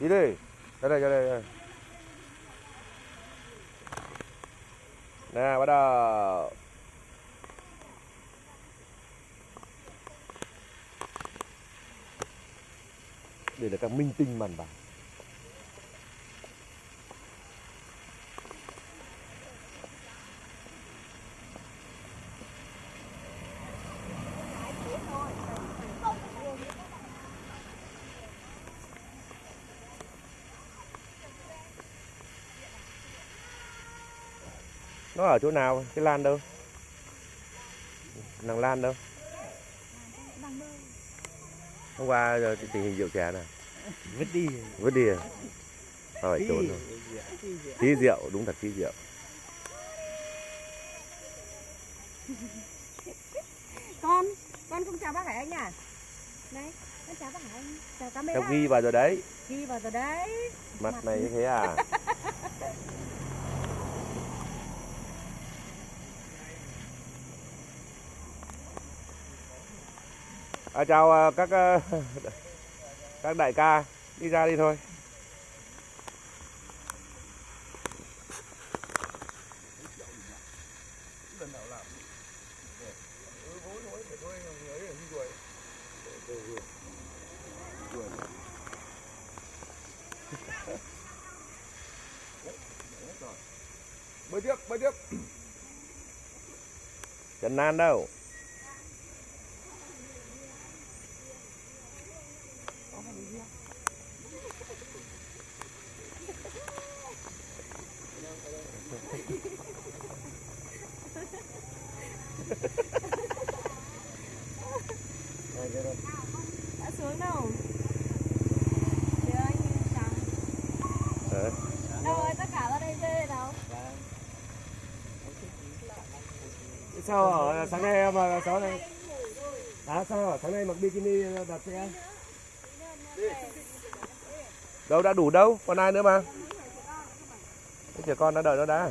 đi đi ra đây ra đây, đây. nè bắt đầu đây là các minh tinh màn bạc. Nó ở chỗ nào? Cái lan đâu? Nàng lan đâu? Hôm qua giờ tình hình rượu chè này vứt đi. Vứt đi à? Hỏi trốn rồi tí rượu đúng thật tí rượu. Con con không chào bác hải anh à? Đấy con chào bác hải anh. Chào camera tao ghi vào rồi đấy. Ghi vào rồi đấy. Mặt này như thế à à, chào à, các à, các đại ca. Đi ra đi thôi. Bơi tiếp bơi tiếp Trần Nan đâu đã xuống đâu Đưa anh chào Ờ. đâu rồi tất cả ra đây về đâu sao ở sáng nay em mà sáng nay à sao ở sáng nay mặc bikini đặt xe đâu, đã đủ đâu? Còn ai nữa mà? Cái trẻ con đã đợi nó đã.